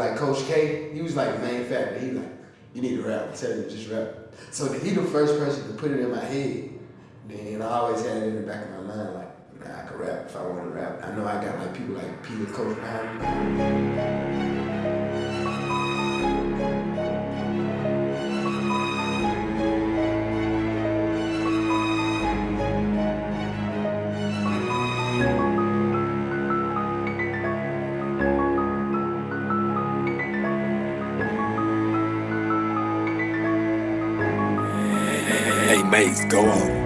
like Coach K, he was like main factor. He like, you need to rap. I tell you, just rap. So he the first person to put it in my head. Then I always had it in the back of my mind, like, nah, I could rap if I want to rap. I know I got like people like Peter Coach behind me. Hey, Maze, go on.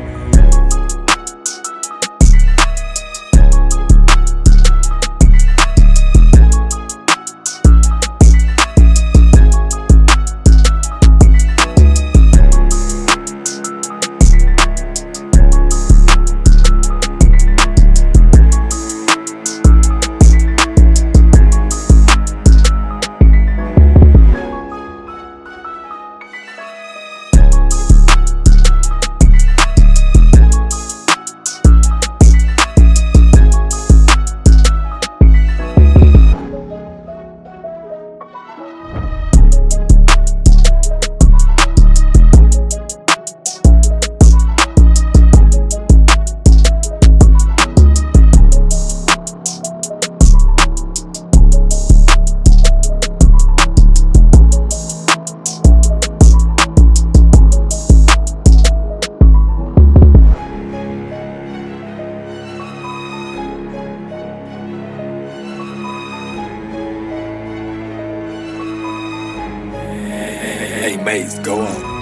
Hey, Maze, go on.